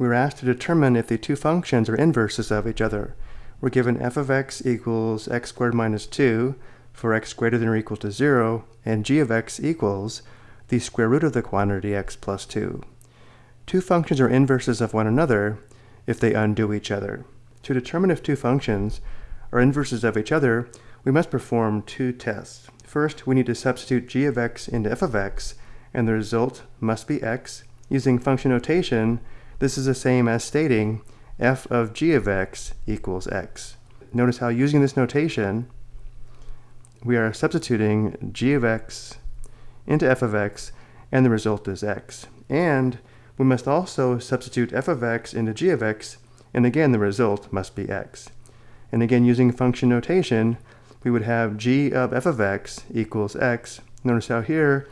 we were asked to determine if the two functions are inverses of each other. We're given f of x equals x squared minus 2 for x greater than or equal to 0, and g of x equals the square root of the quantity x plus 2. Two functions are inverses of one another if they undo each other. To determine if two functions are inverses of each other, we must perform two tests. First, we need to substitute g of x into f of x, and the result must be x. Using function notation, this is the same as stating f of g of x equals x. Notice how using this notation, we are substituting g of x into f of x, and the result is x. And we must also substitute f of x into g of x, and again the result must be x. And again, using function notation, we would have g of f of x equals x. Notice how here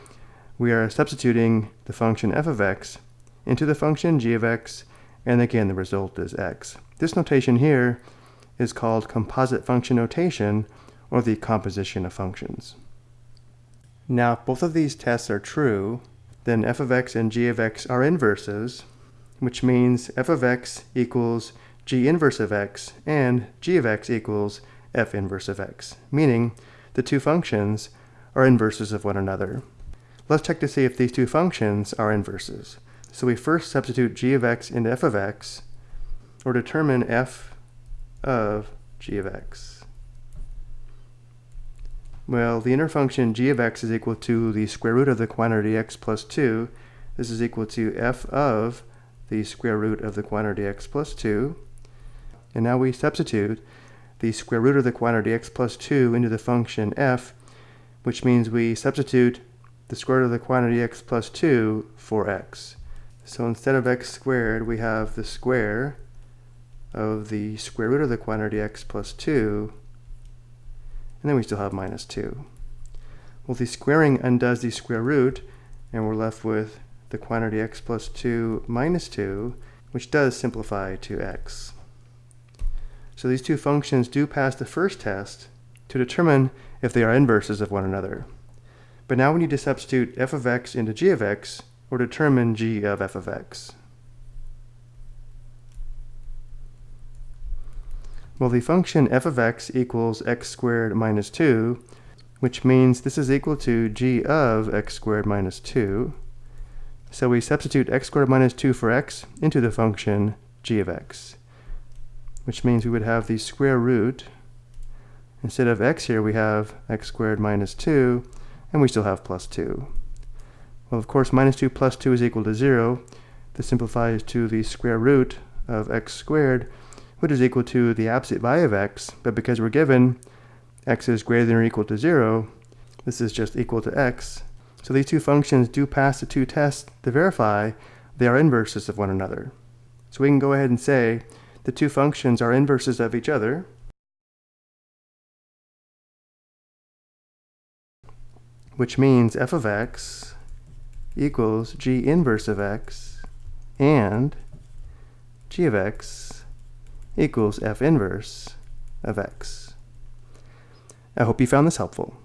we are substituting the function f of x into the function g of x, and again the result is x. This notation here is called composite function notation, or the composition of functions. Now, if both of these tests are true, then f of x and g of x are inverses, which means f of x equals g inverse of x and g of x equals f inverse of x, meaning the two functions are inverses of one another. Let's check to see if these two functions are inverses. So we first substitute g of x into f of x, or determine f of g of x. Well, the inner function g of x is equal to the square root of the quantity x plus 2. This is equal to f of the square root of the quantity x plus 2. And now we substitute the square root of the quantity x plus 2 into the function f, which means we substitute the square root of the quantity x plus 2 for x. So instead of x squared, we have the square of the square root of the quantity x plus 2 and then we still have minus 2. Well, the squaring undoes the square root, and we're left with the quantity x plus 2 minus 2, which does simplify to x. So these two functions do pass the first test to determine if they are inverses of one another. But now we need to substitute f of x into g of x, or determine g of f of x. Well, the function f of x equals x squared minus 2, which means this is equal to g of x squared minus 2. So we substitute x squared minus 2 for x into the function g of x, which means we would have the square root. Instead of x here, we have x squared minus 2, and we still have plus 2. Well, of course, minus 2 plus 2 is equal to 0. This simplifies to the square root of x squared, which is equal to the absolute value of x, but because we're given x is greater than or equal to 0, this is just equal to x. So these two functions do pass the two tests to verify they are inverses of one another. So we can go ahead and say the two functions are inverses of each other. which means f of x equals g inverse of x and g of x equals f inverse of x. I hope you found this helpful.